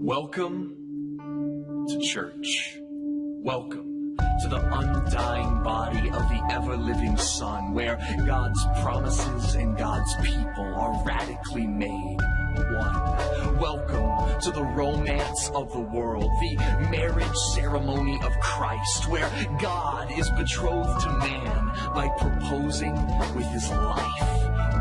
Welcome to church. Welcome to the undying body of the ever living Son, where God's promises and God's people are radically made one. Welcome to the romance of the world, the marriage ceremony of Christ, where God is betrothed to man by proposing with his life.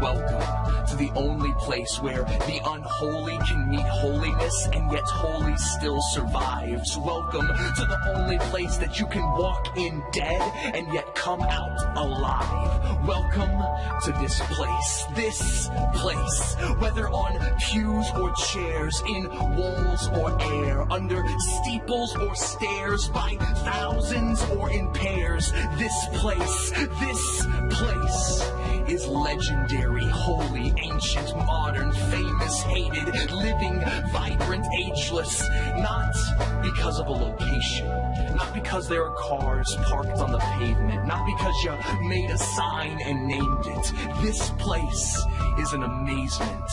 Welcome to the only place where the unholy can meet holiness and yet holy still survives. Welcome to the only place that you can walk in dead and yet come out alive. Welcome to this place, this place, whether on pews or chairs, in walls or air, under steeples or stairs, by thousands or in pairs. This place, this place is legendary, holy, ancient, modern, famous, hated, living, vibrant, ageless. Not because of a location, not because there are cars parked on the pavement, not because you made a sign and named it. This place is an amazement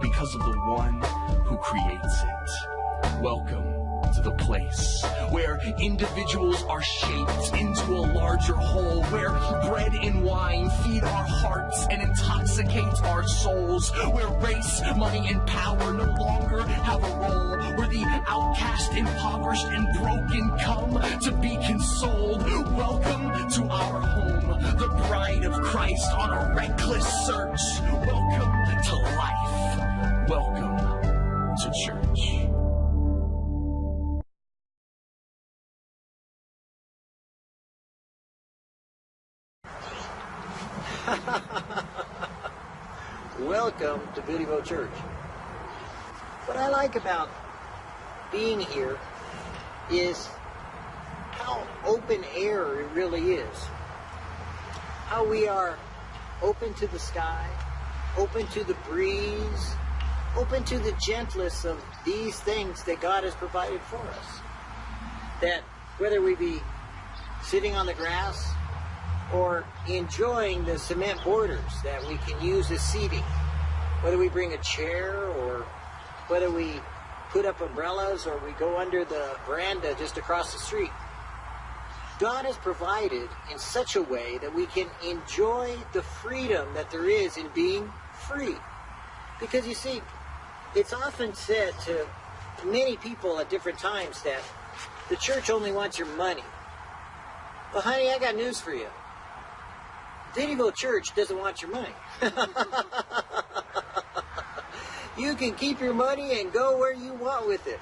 because of the one who creates it. Welcome to the place where individuals are shaped into a larger whole, where bread and wine feed our hearts and intoxicate our souls, where race, money, and power no longer have a role, where the outcast, impoverished, and broken come to be consoled. Welcome to our home, the bride of Christ on a reckless search. Welcome to life. Welcome to church. Church. What I like about being here is how open air it really is. How we are open to the sky, open to the breeze, open to the gentlest of these things that God has provided for us. That whether we be sitting on the grass or enjoying the cement borders that we can use as seating. Whether we bring a chair or whether we put up umbrellas or we go under the veranda just across the street. God has provided in such a way that we can enjoy the freedom that there is in being free. Because you see, it's often said to many people at different times that the church only wants your money. Well, honey, I got news for you. Biddyville Church doesn't want your money. you can keep your money and go where you want with it.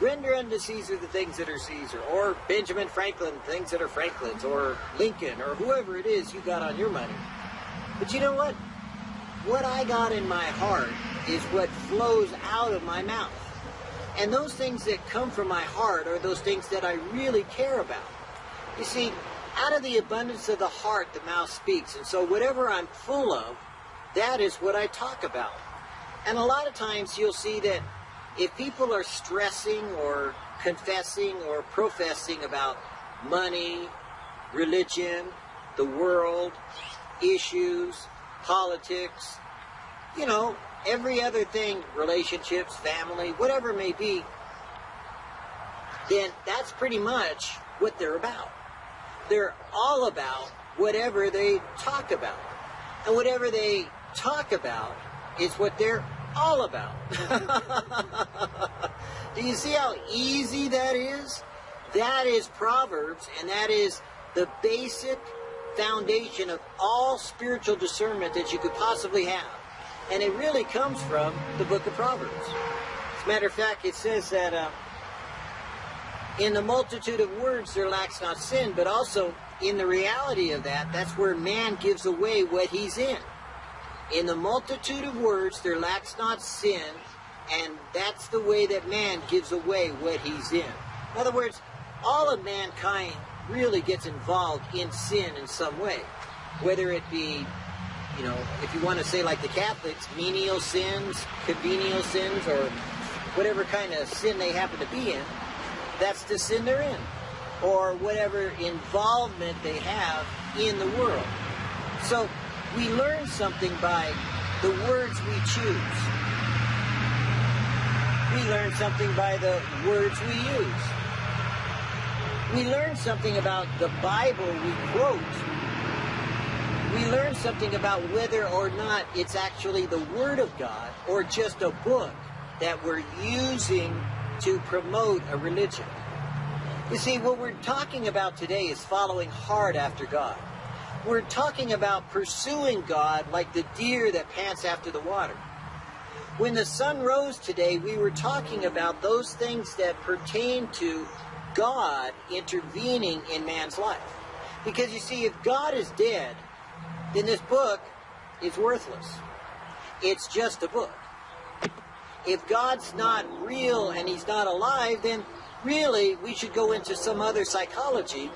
Render unto Caesar the things that are Caesar, or Benjamin Franklin things that are Franklin's, or Lincoln, or whoever it is you got on your money. But you know what? What I got in my heart is what flows out of my mouth. And those things that come from my heart are those things that I really care about. You see, out of the abundance of the heart, the mouth speaks. And so whatever I'm full of, that is what I talk about. And a lot of times you'll see that if people are stressing or confessing or professing about money, religion, the world, issues, politics, you know, every other thing, relationships, family, whatever it may be, then that's pretty much what they're about they're all about whatever they talk about. And whatever they talk about is what they're all about. Do you see how easy that is? That is Proverbs, and that is the basic foundation of all spiritual discernment that you could possibly have. And it really comes from the book of Proverbs. As a matter of fact, it says that uh, in the multitude of words there lacks not sin, but also in the reality of that, that's where man gives away what he's in. In the multitude of words there lacks not sin, and that's the way that man gives away what he's in. In other words, all of mankind really gets involved in sin in some way. Whether it be, you know, if you want to say like the Catholics, menial sins, convenial sins, or whatever kind of sin they happen to be in, that's the sin they're in. Or whatever involvement they have in the world. So we learn something by the words we choose. we learn something by the words we use. We learn something about the Bible we quote. We learn something about whether or not it's actually the Word of God or just a book that we're using to promote a religion. You see, what we're talking about today is following hard after God. We're talking about pursuing God like the deer that pants after the water. When the sun rose today, we were talking about those things that pertain to God intervening in man's life. Because you see, if God is dead, then this book is worthless. It's just a book if God's not real and he's not alive, then really we should go into some other psychology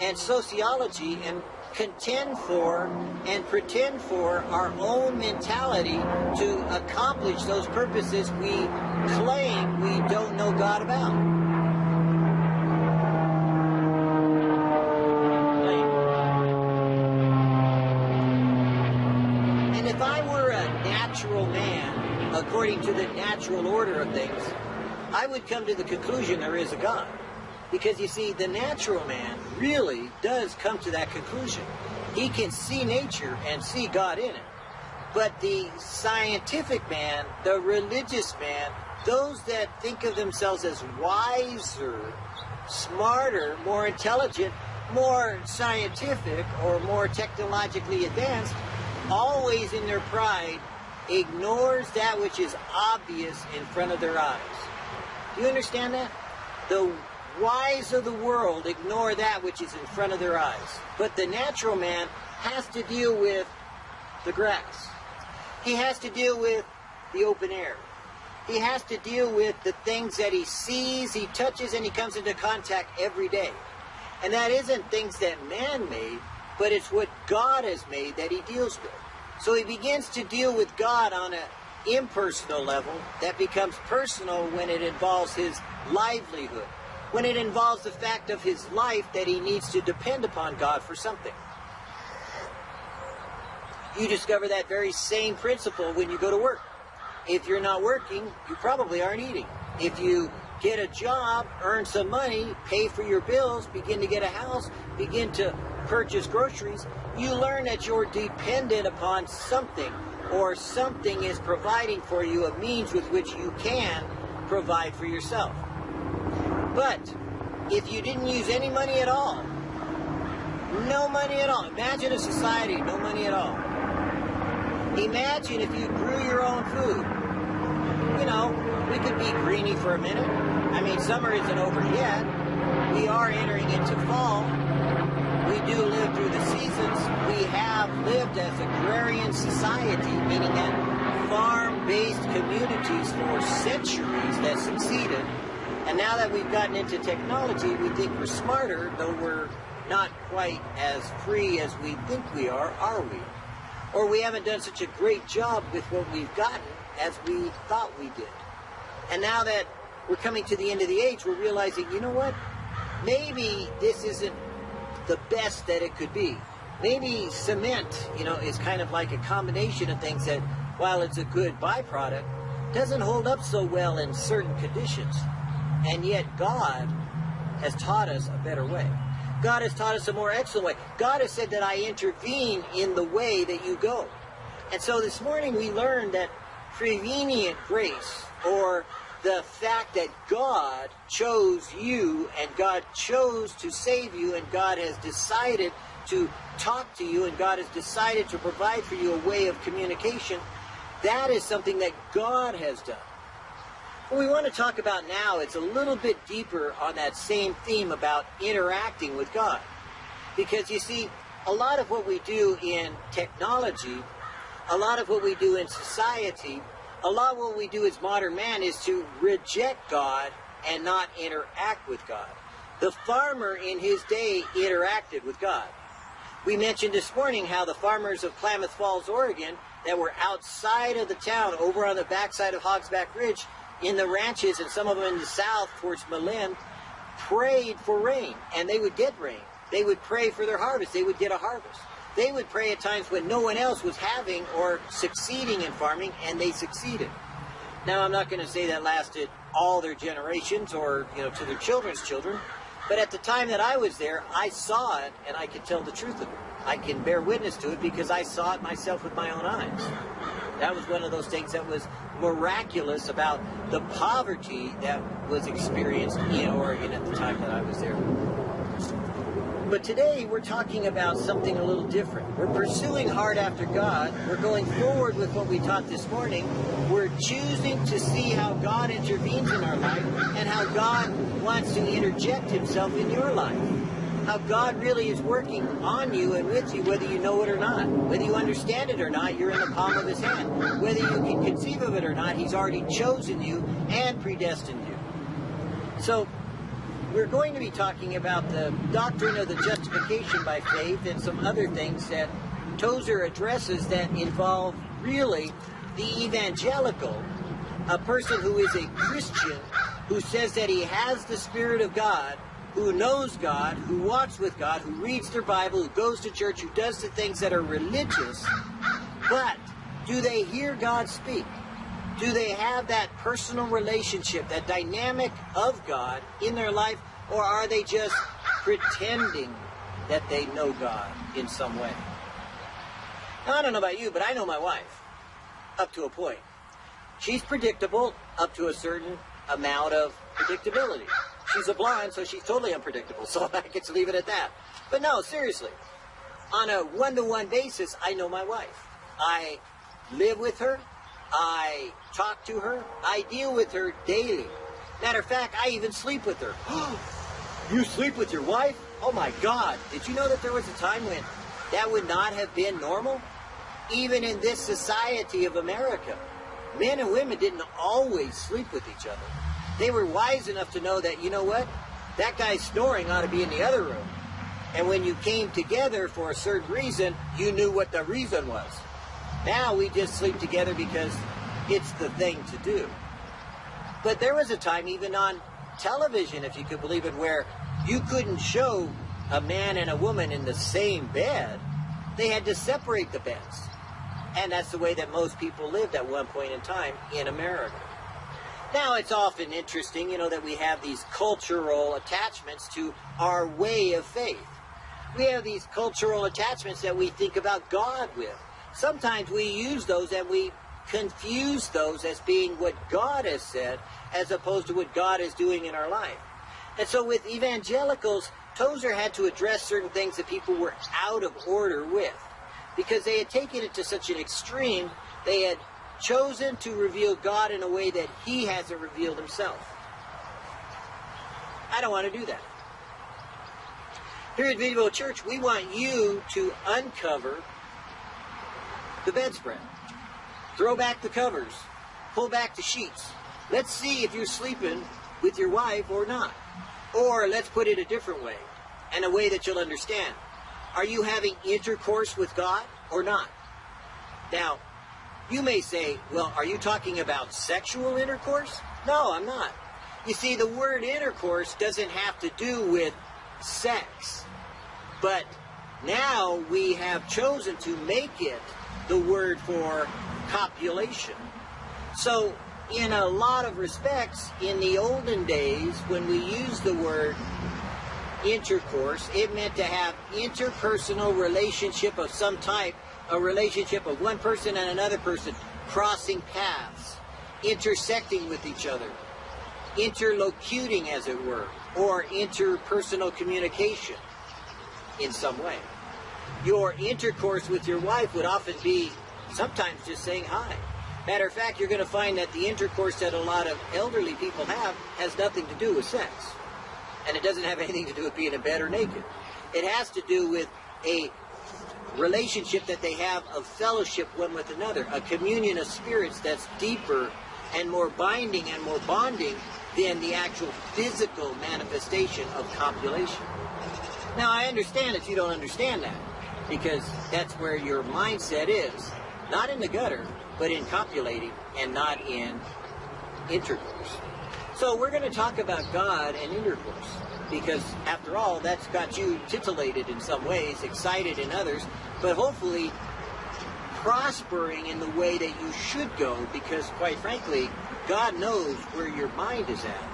and sociology and contend for and pretend for our own mentality to accomplish those purposes we claim we don't know God about. And if I were a natural man, according to the natural order of things, I would come to the conclusion there is a God. Because you see, the natural man really does come to that conclusion. He can see nature and see God in it. But the scientific man, the religious man, those that think of themselves as wiser, smarter, more intelligent, more scientific, or more technologically advanced, always in their pride ignores that which is obvious in front of their eyes. Do you understand that? The wise of the world ignore that which is in front of their eyes. But the natural man has to deal with the grass. He has to deal with the open air. He has to deal with the things that he sees, he touches, and he comes into contact every day. And that isn't things that man made, but it's what God has made that he deals with. So he begins to deal with God on an impersonal level that becomes personal when it involves his livelihood, when it involves the fact of his life that he needs to depend upon God for something. You discover that very same principle when you go to work. If you're not working, you probably aren't eating. If you get a job, earn some money, pay for your bills, begin to get a house, begin to purchase groceries, you learn that you're dependent upon something or something is providing for you a means with which you can provide for yourself. But if you didn't use any money at all, no money at all. Imagine a society, no money at all. Imagine if you grew your own food. You know, we could be greeny for a minute. I mean, summer isn't over yet. We are entering into fall we do live through the seasons. We have lived as agrarian society, meaning that farm-based communities for centuries that succeeded. And now that we've gotten into technology, we think we're smarter, though we're not quite as free as we think we are, are we? Or we haven't done such a great job with what we've gotten as we thought we did. And now that we're coming to the end of the age, we're realizing, you know what? Maybe this isn't the best that it could be. Maybe cement, you know, is kind of like a combination of things that, while it's a good byproduct, doesn't hold up so well in certain conditions. And yet God has taught us a better way. God has taught us a more excellent way. God has said that I intervene in the way that you go. And so this morning we learned that prevenient grace, or the fact that God chose you and God chose to save you and God has decided to talk to you and God has decided to provide for you a way of communication, that is something that God has done. What we want to talk about now is a little bit deeper on that same theme about interacting with God. Because you see, a lot of what we do in technology, a lot of what we do in society, a lot of what we do as modern man is to reject God and not interact with God. The farmer in his day interacted with God. We mentioned this morning how the farmers of Klamath Falls, Oregon, that were outside of the town, over on the backside of Hogsback Ridge, in the ranches, and some of them in the south towards Malin, prayed for rain, and they would get rain. They would pray for their harvest. They would get a harvest. They would pray at times when no one else was having or succeeding in farming, and they succeeded. Now, I'm not going to say that lasted all their generations or, you know, to their children's children, but at the time that I was there, I saw it and I could tell the truth of it. I can bear witness to it because I saw it myself with my own eyes. That was one of those things that was miraculous about the poverty that was experienced in Oregon at the time that I was there. But today we're talking about something a little different. We're pursuing hard after God. We're going forward with what we taught this morning. We're choosing to see how God intervenes in our life and how God wants to interject himself in your life. How God really is working on you and with you, whether you know it or not. Whether you understand it or not, you're in the palm of his hand. Whether you can conceive of it or not, he's already chosen you and predestined you. So we're going to be talking about the doctrine of the justification by faith and some other things that Tozer addresses that involve really the evangelical, a person who is a Christian who says that he has the Spirit of God, who knows God, who walks with God, who reads their Bible, who goes to church, who does the things that are religious, but do they hear God speak? Do they have that personal relationship, that dynamic of God in their life, or are they just pretending that they know God in some way? Now, I don't know about you, but I know my wife up to a point. She's predictable up to a certain amount of predictability. She's a blonde, so she's totally unpredictable, so I get to leave it at that. But no, seriously, on a one to one basis, I know my wife. I live with her, I talk to her, I deal with her daily. Matter of fact, I even sleep with her. you sleep with your wife? Oh my God. Did you know that there was a time when that would not have been normal? Even in this society of America, men and women didn't always sleep with each other. They were wise enough to know that, you know what? That guy snoring ought to be in the other room. And when you came together for a certain reason, you knew what the reason was. Now we just sleep together because it's the thing to do. But there was a time, even on television, if you could believe it, where you couldn't show a man and a woman in the same bed. They had to separate the beds. And that's the way that most people lived at one point in time in America. Now, it's often interesting, you know, that we have these cultural attachments to our way of faith. We have these cultural attachments that we think about God with. Sometimes we use those and we confuse those as being what God has said as opposed to what God is doing in our life. And so with evangelicals, Tozer had to address certain things that people were out of order with because they had taken it to such an extreme, they had chosen to reveal God in a way that he hasn't revealed himself. I don't want to do that. Here at Video Church, we want you to uncover the bedspread. Throw back the covers. Pull back the sheets. Let's see if you're sleeping with your wife or not. Or let's put it a different way, and a way that you'll understand. Are you having intercourse with God or not? Now, you may say, well, are you talking about sexual intercourse? No, I'm not. You see, the word intercourse doesn't have to do with sex. But now we have chosen to make it the word for copulation. So, in a lot of respects, in the olden days, when we used the word intercourse, it meant to have interpersonal relationship of some type, a relationship of one person and another person crossing paths, intersecting with each other, interlocuting, as it were, or interpersonal communication in some way. Your intercourse with your wife would often be sometimes just saying hi. Matter of fact, you're going to find that the intercourse that a lot of elderly people have has nothing to do with sex. And it doesn't have anything to do with being in bed or naked. It has to do with a relationship that they have of fellowship one with another, a communion of spirits that's deeper and more binding and more bonding than the actual physical manifestation of copulation. Now, I understand if you don't understand that, because that's where your mindset is. Not in the gutter, but in copulating and not in intercourse. So we're going to talk about God and intercourse because after all, that's got you titillated in some ways, excited in others, but hopefully prospering in the way that you should go because, quite frankly, God knows where your mind is at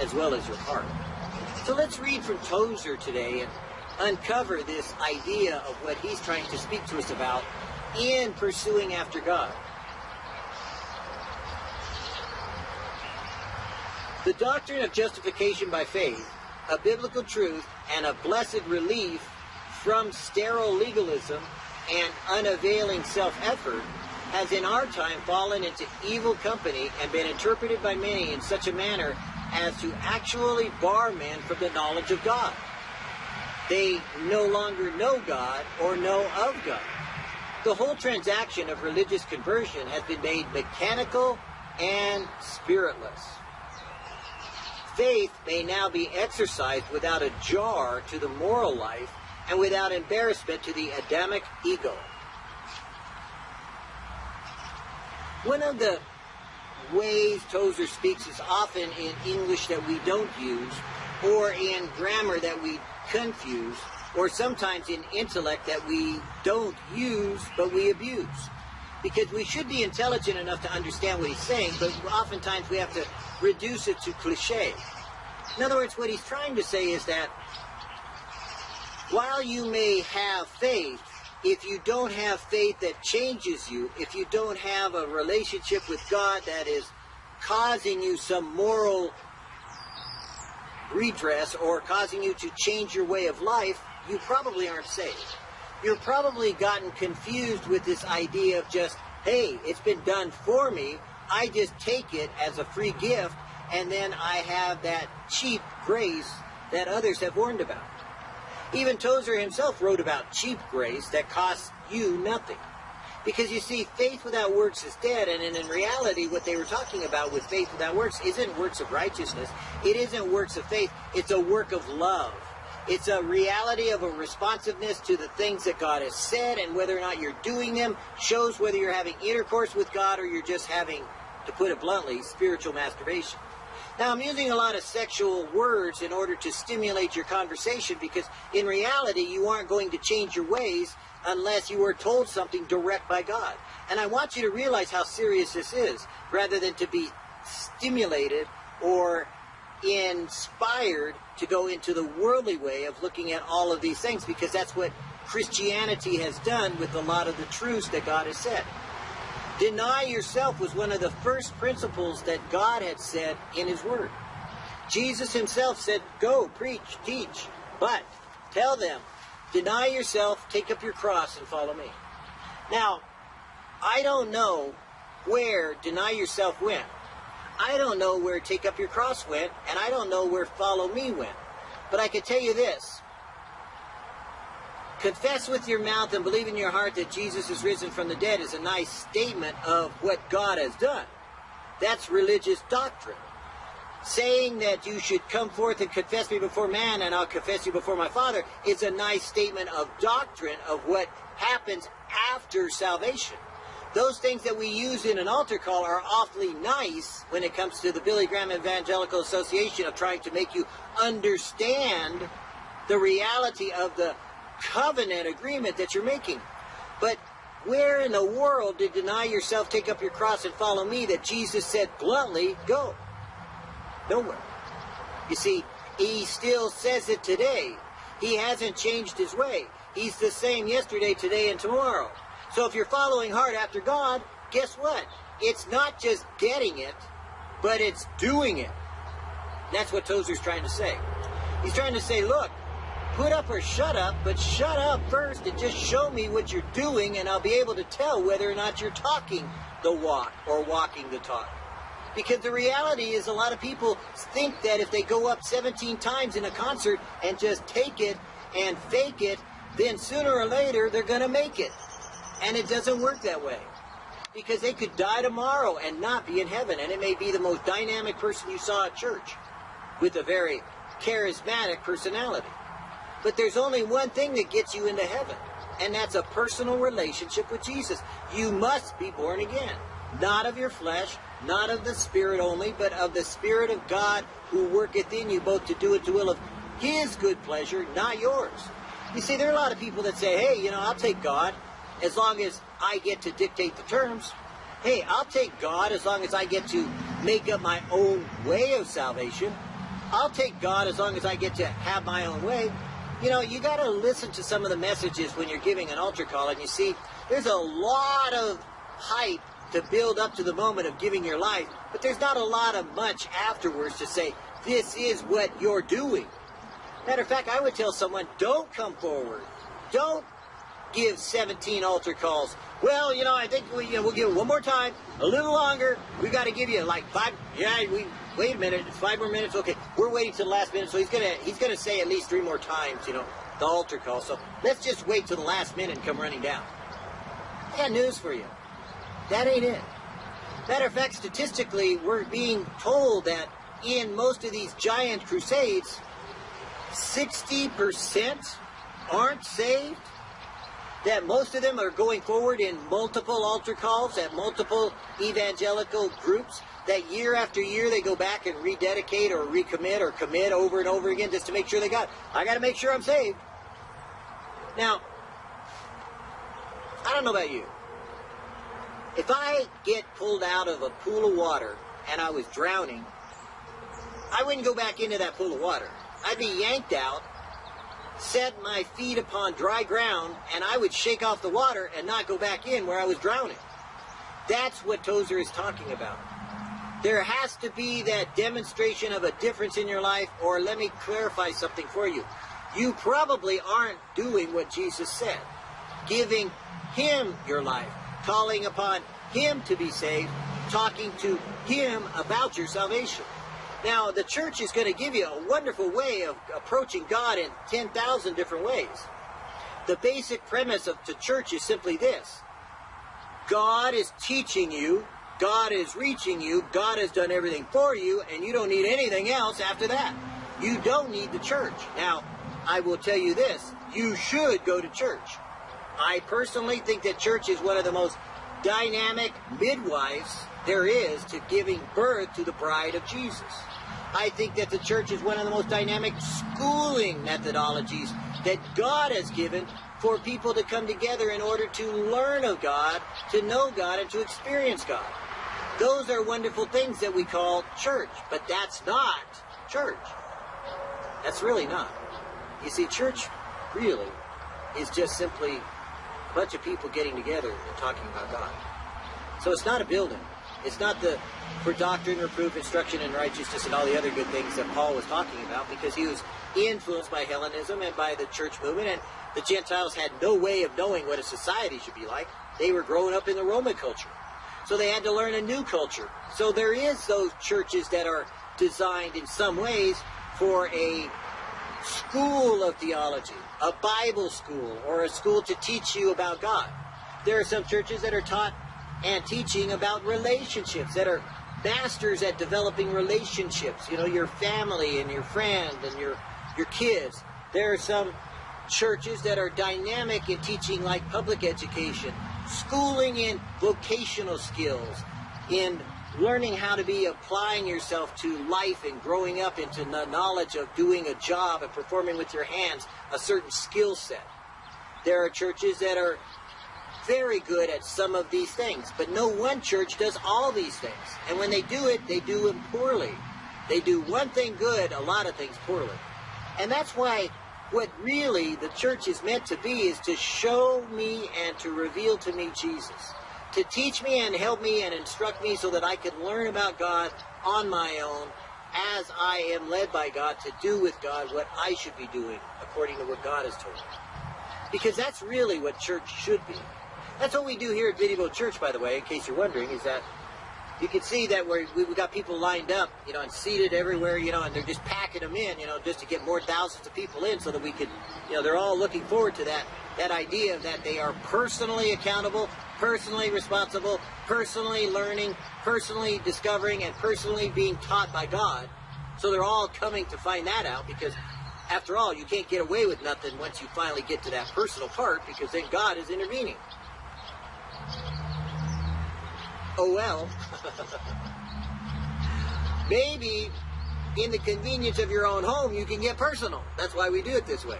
as well as your heart. So let's read from Tozer today uncover this idea of what he's trying to speak to us about in pursuing after God. The doctrine of justification by faith, a biblical truth, and a blessed relief from sterile legalism and unavailing self-effort has in our time fallen into evil company and been interpreted by many in such a manner as to actually bar men from the knowledge of God. They no longer know God or know of God. The whole transaction of religious conversion has been made mechanical and spiritless. Faith may now be exercised without a jar to the moral life and without embarrassment to the Adamic ego. One of the ways Tozer speaks is often in English that we don't use, or in grammar that we confuse, or sometimes in intellect that we don't use but we abuse. Because we should be intelligent enough to understand what he's saying, but oftentimes we have to reduce it to cliche. In other words, what he's trying to say is that while you may have faith, if you don't have faith that changes you, if you don't have a relationship with God that is causing you some moral redress or causing you to change your way of life, you probably aren't saved. You're probably gotten confused with this idea of just, hey, it's been done for me. I just take it as a free gift, and then I have that cheap grace that others have warned about. Even Tozer himself wrote about cheap grace that costs you nothing. Because you see, faith without works is dead, and in reality, what they were talking about with faith without works isn't works of righteousness. It isn't works of faith. It's a work of love. It's a reality of a responsiveness to the things that God has said, and whether or not you're doing them shows whether you're having intercourse with God or you're just having, to put it bluntly, spiritual masturbation. Now, I'm using a lot of sexual words in order to stimulate your conversation because in reality, you aren't going to change your ways unless you are told something direct by God. And I want you to realize how serious this is rather than to be stimulated or inspired to go into the worldly way of looking at all of these things because that's what Christianity has done with a lot of the truths that God has said. Deny yourself was one of the first principles that God had said in His Word. Jesus Himself said, Go, preach, teach, but tell them, deny yourself, take up your cross, and follow me. Now, I don't know where deny yourself went. I don't know where take up your cross went, and I don't know where follow me went. But I can tell you this Confess with your mouth and believe in your heart that Jesus is risen from the dead is a nice statement of what God has done. That's religious doctrine. Saying that you should come forth and confess me before man and I'll confess you before my Father is a nice statement of doctrine of what happens after salvation. Those things that we use in an altar call are awfully nice when it comes to the Billy Graham Evangelical Association of trying to make you understand the reality of the covenant agreement that you're making. But where in the world did deny yourself, take up your cross, and follow me that Jesus said bluntly, go? Nowhere. You see, he still says it today. He hasn't changed his way. He's the same yesterday, today, and tomorrow. So if you're following hard after God, guess what? It's not just getting it, but it's doing it. That's what Tozer's trying to say. He's trying to say, look, put up or shut up, but shut up first and just show me what you're doing and I'll be able to tell whether or not you're talking the walk or walking the talk. Because the reality is a lot of people think that if they go up 17 times in a concert and just take it and fake it, then sooner or later they're going to make it. And it doesn't work that way. Because they could die tomorrow and not be in heaven. And it may be the most dynamic person you saw at church with a very charismatic personality. But there's only one thing that gets you into heaven, and that's a personal relationship with Jesus. You must be born again, not of your flesh, not of the Spirit only, but of the Spirit of God who worketh in you both to do it to will of His good pleasure, not yours. You see, there are a lot of people that say, hey, you know, I'll take God. as long as I get to dictate the terms. Hey, I'll take God as long as I get to make up my own way of salvation. I'll take God as long as I get to have my own way. You know, you got to listen to some of the messages when you're giving an altar call, and you see, there's a lot of hype to build up to the moment of giving your life, but there's not a lot of much afterwards to say, this is what you're doing. Matter of fact, I would tell someone, don't come forward. Don't give 17 altar calls. Well, you know, I think we, you know, we'll give it one more time, a little longer. We got to give you like five. Yeah, we wait a minute, five more minutes. Okay, we're waiting till the last minute, so he's gonna he's gonna say at least three more times. You know, the altar call. So let's just wait till the last minute and come running down. I got news for you. That ain't it. Matter of fact, statistically, we're being told that in most of these giant crusades, 60% aren't saved that most of them are going forward in multiple altar calls at multiple evangelical groups, that year after year they go back and rededicate or recommit or commit over and over again just to make sure they got. I got to make sure I'm saved. Now, I don't know about you. If I get pulled out of a pool of water and I was drowning, I wouldn't go back into that pool of water. I'd be yanked out set my feet upon dry ground and I would shake off the water and not go back in where I was drowning. That's what Tozer is talking about. There has to be that demonstration of a difference in your life, or let me clarify something for you. You probably aren't doing what Jesus said, giving Him your life, calling upon Him to be saved, talking to Him about your salvation. Now, the church is going to give you a wonderful way of approaching God in 10,000 different ways. The basic premise of the church is simply this. God is teaching you, God is reaching you, God has done everything for you, and you don't need anything else after that. You don't need the church. Now, I will tell you this, you should go to church. I personally think that church is one of the most dynamic midwives there is to giving birth to the bride of Jesus. I think that the church is one of the most dynamic schooling methodologies that God has given for people to come together in order to learn of God, to know God, and to experience God. Those are wonderful things that we call church, but that's not church. That's really not. You see, church really is just simply bunch of people getting together and talking about God. So it's not a building. It's not the for doctrine, reproof, instruction in righteousness, and all the other good things that Paul was talking about, because he was influenced by Hellenism and by the church movement, and the Gentiles had no way of knowing what a society should be like. They were growing up in the Roman culture. So they had to learn a new culture. So there is those churches that are designed in some ways for a school of theology, a Bible school, or a school to teach you about God. There are some churches that are taught and teaching about relationships that are masters at developing relationships. You know, your family and your friend and your your kids. There are some churches that are dynamic in teaching like public education, schooling in vocational skills, in learning how to be applying yourself to life and growing up into the knowledge of doing a job and performing with your hands a certain skill set. There are churches that are very good at some of these things, but no one church does all these things. And when they do it, they do them poorly. They do one thing good, a lot of things poorly. And that's why what really the church is meant to be is to show me and to reveal to me Jesus. To teach me and help me and instruct me so that I can learn about God on my own as I am led by God to do with God what I should be doing according to what God has told me. Because that's really what church should be. That's what we do here at Video Church, by the way, in case you're wondering, is that you can see that we're, we've got people lined up, you know, and seated everywhere, you know, and they're just packing them in, you know, just to get more thousands of people in so that we could, you know, they're all looking forward to that, that idea that they are personally accountable, personally responsible, personally learning, personally discovering, and personally being taught by God. So they're all coming to find that out because after all, you can't get away with nothing once you finally get to that personal part because then God is intervening. Oh well. Maybe in the convenience of your own home you can get personal. That's why we do it this way.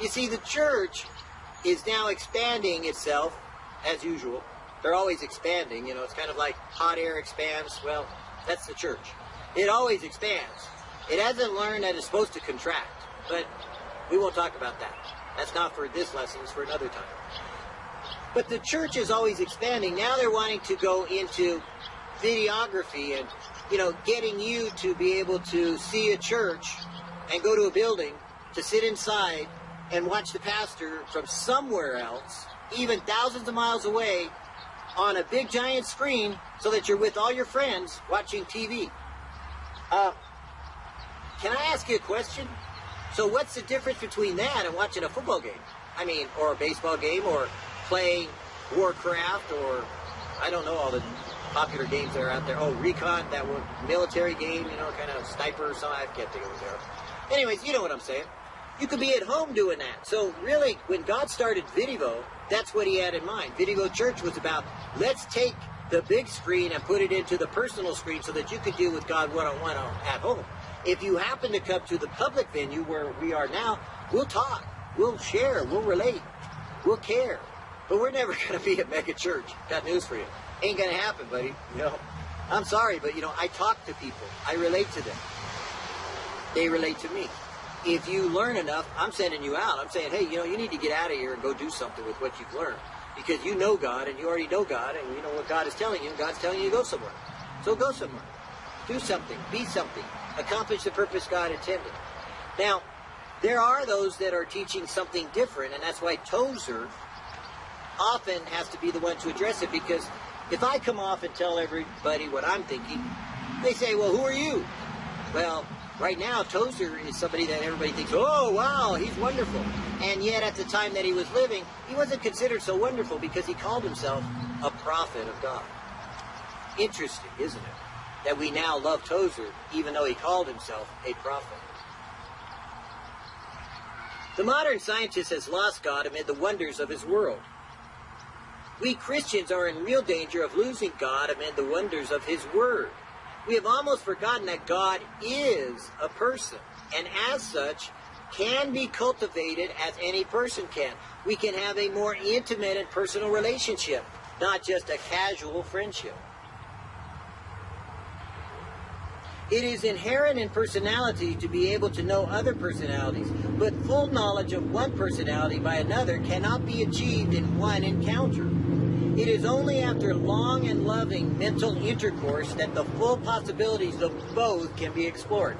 You see, the church is now expanding itself as usual. They're always expanding. You know, it's kind of like hot air expands. Well, that's the church. It always expands. It hasn't learned that it's supposed to contract, but we won't talk about that. That's not for this lesson, it's for another time. But the church is always expanding. Now they're wanting to go into videography and, you know, getting you to be able to see a church and go to a building to sit inside and watch the pastor from somewhere else, even thousands of miles away, on a big giant screen so that you're with all your friends watching TV. Uh, can I ask you a question? So what's the difference between that and watching a football game? I mean, or a baseball game, or playing Warcraft, or I don't know all the popular games that are out there. Oh, Recon, that one military game, you know, kind of sniper or something. I can't think of. Anyways, you know what I'm saying. You could be at home doing that. So really, when God started Vidivo, that's what he had in mind. Vidivo Church was about, let's take the big screen and put it into the personal screen so that you could deal with God one-on-one at home. If you happen to come to the public venue where we are now, we'll talk, we'll share, we'll relate, we'll care. But we're never going to be a mega church. Got news for you. Ain't going to happen, buddy. You know, I'm sorry, but you know, I talk to people. I relate to them. They relate to me. If you learn enough, I'm sending you out. I'm saying, hey, you know, you need to get out of here and go do something with what you've learned. Because you know God and you already know God and you know what God is telling you and God's telling you to go somewhere. So go somewhere. Do something. Be something accomplish the purpose God intended. Now, there are those that are teaching something different, and that's why Tozer often has to be the one to address it, because if I come off and tell everybody what I'm thinking, they say, well, who are you? Well, right now, Tozer is somebody that everybody thinks, oh, wow, he's wonderful. And yet, at the time that he was living, he wasn't considered so wonderful because he called himself a prophet of God. Interesting, isn't it? that we now love Tozer, even though he called himself a prophet. The modern scientist has lost God amid the wonders of his world. We Christians are in real danger of losing God amid the wonders of his word. We have almost forgotten that God is a person, and as such, can be cultivated as any person can. We can have a more intimate and personal relationship, not just a casual friendship. It is inherent in personality to be able to know other personalities, but full knowledge of one personality by another cannot be achieved in one encounter. It is only after long and loving mental intercourse that the full possibilities of both can be explored.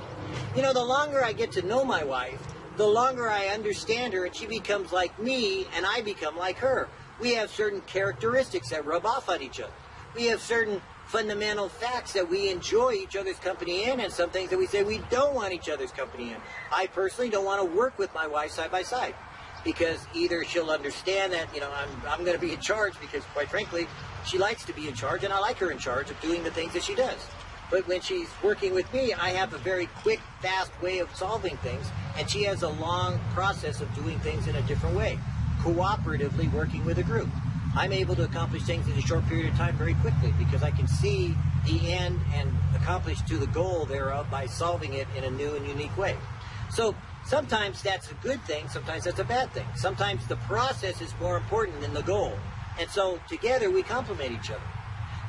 You know, the longer I get to know my wife, the longer I understand her and she becomes like me and I become like her. We have certain characteristics that rub off on each other. We have certain fundamental facts that we enjoy each other's company in and some things that we say we don't want each other's company in. I personally don't want to work with my wife side by side because either she'll understand that, you know, I'm, I'm going to be in charge because quite frankly, she likes to be in charge and I like her in charge of doing the things that she does. But when she's working with me, I have a very quick, fast way of solving things, and she has a long process of doing things in a different way, cooperatively working with a group. I'm able to accomplish things in a short period of time very quickly because I can see the end and accomplish to the goal thereof by solving it in a new and unique way. So sometimes that's a good thing, sometimes that's a bad thing. Sometimes the process is more important than the goal. And so together we complement each other.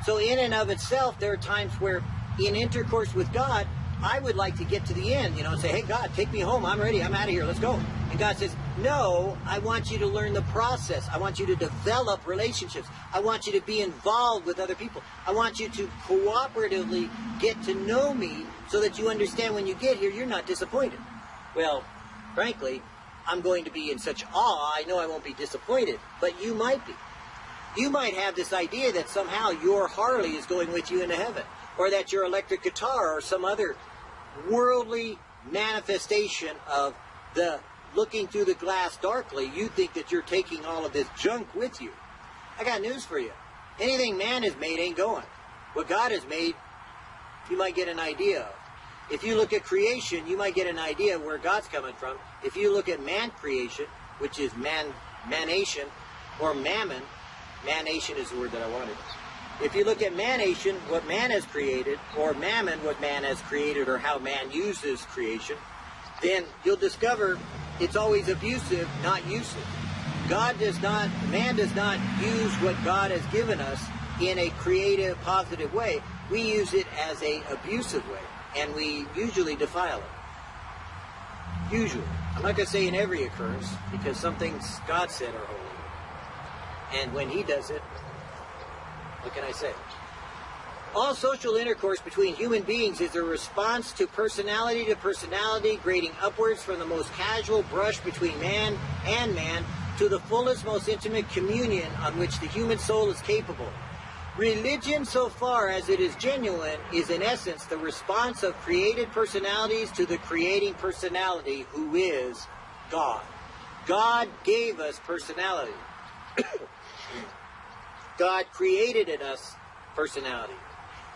So in and of itself, there are times where in intercourse with God, I would like to get to the end, you know, and say, hey, God, take me home. I'm ready. I'm out of here. Let's go. And God says, no, I want you to learn the process. I want you to develop relationships. I want you to be involved with other people. I want you to cooperatively get to know me so that you understand when you get here, you're not disappointed. Well, frankly, I'm going to be in such awe, I know I won't be disappointed, but you might be. You might have this idea that somehow your Harley is going with you into heaven, or that your electric guitar or some other worldly manifestation of the looking through the glass darkly, you think that you're taking all of this junk with you. I got news for you. Anything man has made ain't going. What God has made, you might get an idea of. If you look at creation, you might get an idea of where God's coming from. If you look at man creation, which is man, manation, or mammon, manation is the word that I wanted. If you look at manation, what man has created, or mammon, what man has created, or how man uses creation, then you'll discover it's always abusive, not useless. God does not, man does not use what God has given us in a creative, positive way. We use it as a abusive way, and we usually defile it. Usually. I'm not going to say in every occurrence, because some things God said are holy. And when he does it, what can I say? All social intercourse between human beings is a response to personality to personality, grading upwards from the most casual brush between man and man to the fullest, most intimate communion on which the human soul is capable. Religion, so far as it is genuine, is in essence the response of created personalities to the creating personality who is God. God gave us personality. God created in us personality.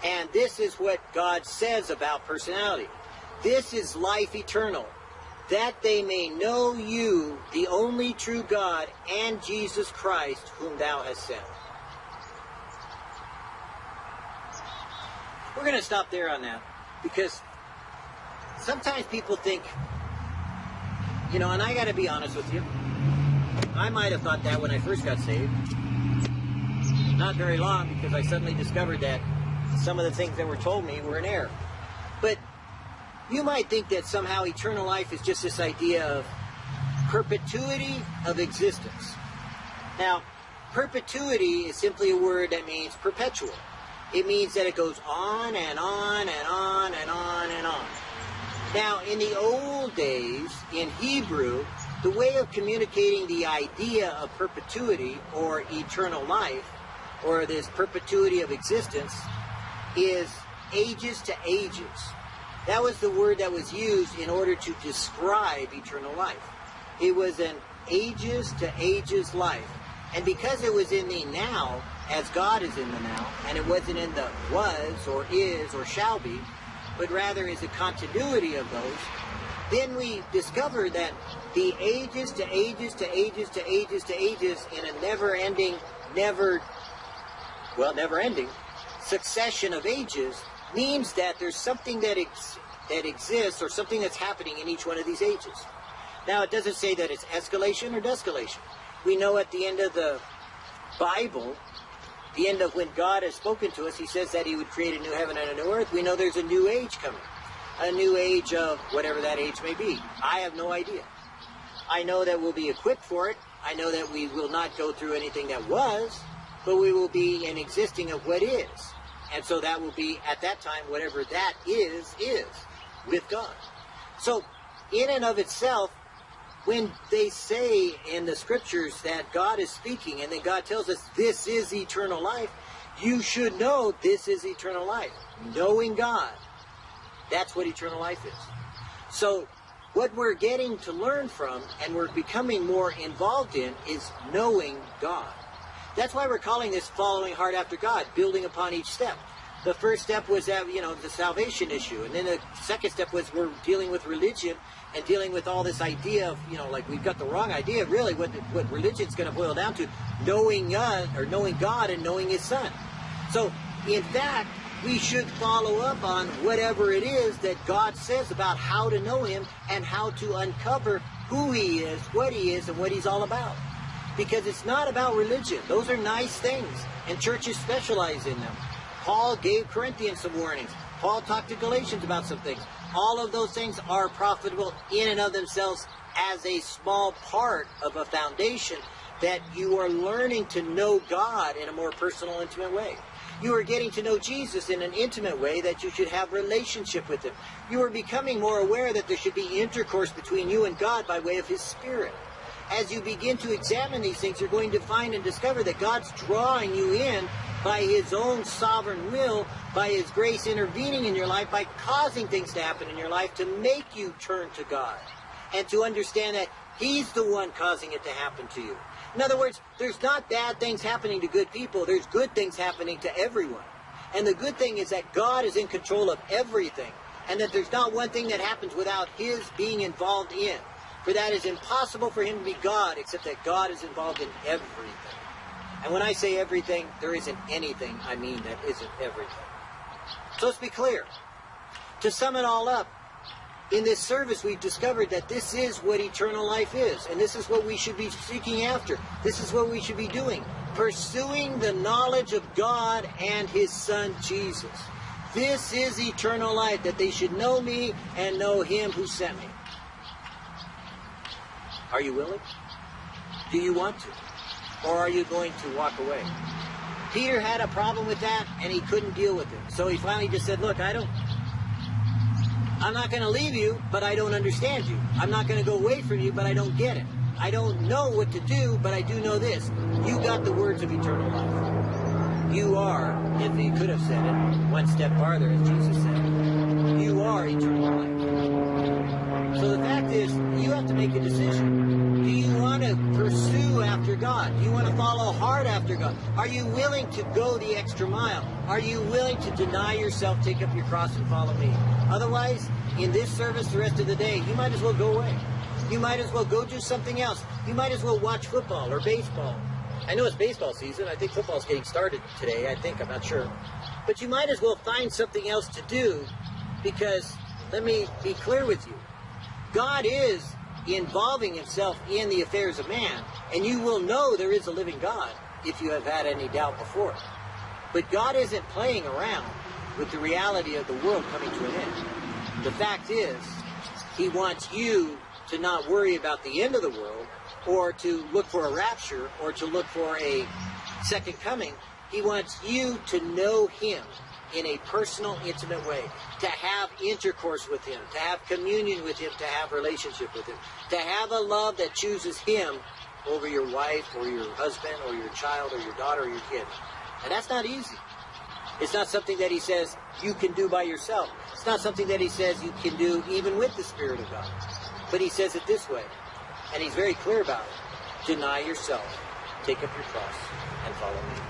And this is what God says about personality. This is life eternal, that they may know you, the only true God, and Jesus Christ, whom thou hast sent. We're going to stop there on that because sometimes people think, you know, and I got to be honest with you, I might have thought that when I first got saved. Not very long because I suddenly discovered that some of the things that were told me were in error. But you might think that somehow eternal life is just this idea of perpetuity of existence. Now, perpetuity is simply a word that means perpetual. It means that it goes on and on and on and on and on. Now, in the old days, in Hebrew, the way of communicating the idea of perpetuity or eternal life, or this perpetuity of existence, is ages to ages. That was the word that was used in order to describe eternal life. It was an ages to ages life. And because it was in the now, as God is in the now, and it wasn't in the was or is or shall be, but rather is a continuity of those, then we discover that the ages to ages to ages to ages to ages in a never ending, never, well, never ending, succession of ages means that there's something that ex that exists or something that's happening in each one of these ages. Now, it doesn't say that it's escalation or descalation. We know at the end of the Bible, the end of when God has spoken to us, he says that he would create a new heaven and a new earth. We know there's a new age coming. A new age of whatever that age may be. I have no idea. I know that we'll be equipped for it. I know that we will not go through anything that was, but we will be in existing of what is. And so that will be, at that time, whatever that is, is with God. So, in and of itself, when they say in the scriptures that God is speaking and then God tells us this is eternal life, you should know this is eternal life. Knowing God. That's what eternal life is. So, what we're getting to learn from and we're becoming more involved in is knowing God. That's why we're calling this following hard after God, building upon each step. The first step was that, you know, the salvation issue. And then the second step was we're dealing with religion and dealing with all this idea of, you know, like we've got the wrong idea, really, what, what religion's going to boil down to, knowing God, or knowing God and knowing His Son. So, in fact, we should follow up on whatever it is that God says about how to know Him and how to uncover who He is, what He is, and what He's all about because it's not about religion. Those are nice things, and churches specialize in them. Paul gave Corinthians some warnings. Paul talked to Galatians about some things. All of those things are profitable in and of themselves as a small part of a foundation that you are learning to know God in a more personal, intimate way. You are getting to know Jesus in an intimate way that you should have relationship with him. You are becoming more aware that there should be intercourse between you and God by way of his spirit as you begin to examine these things, you're going to find and discover that God's drawing you in by His own sovereign will, by His grace intervening in your life, by causing things to happen in your life to make you turn to God and to understand that He's the one causing it to happen to you. In other words, there's not bad things happening to good people, there's good things happening to everyone. And the good thing is that God is in control of everything, and that there's not one thing that happens without His being involved in. For that is impossible for him to be God, except that God is involved in everything. And when I say everything, there isn't anything I mean that isn't everything. So let's be clear. To sum it all up, In this service, we've discovered that this is what eternal life is, and this is what we should be seeking after. This is what we should be doing pursuing the knowledge of God and His Son Jesus. This is eternal life, that they should know me and know Him who sent me. Are you willing? Do you want to? Or are you going to walk away? Peter had a problem with that and he couldn't deal with it. So he finally just said, Look, I don't. I'm not going to leave you, but I don't understand you. I'm not going to go away from you, but I don't get it. I don't know what to do, but I do know this. You got the words of eternal life. You are, if he could have said it, one step farther, as Jesus said, you are eternal life. So the fact is, you have to make a decision. Do you want to pursue after God? Do you want to follow hard after God? Are you willing to go the extra mile? Are you willing to deny yourself, take up your cross, and follow me? Otherwise, in this service the rest of the day, you might as well go away. You might as well go do something else. You might as well watch football or baseball. I know it's baseball season. I think football's getting started today. I think. I'm not sure. But you might as well find something else to do because, let me be clear with you, God is involving himself in the affairs of man, and you will know there is a living God if you have had any doubt before. But God isn't playing around with the reality of the world coming to an end. The fact is, he wants you to not worry about the end of the world or to look for a rapture or to look for a second coming. He wants you to know him in a personal, intimate way, to have intercourse with him, to have communion with him, to have relationship with him, to have a love that chooses him over your wife or your husband or your child or your daughter or your kid. And that's not easy. It's not something that he says you can do by yourself. It's not something that he says you can do even with the Spirit of God. But he says it this way, and he's very clear about it. Deny yourself, take up your cross, and follow me.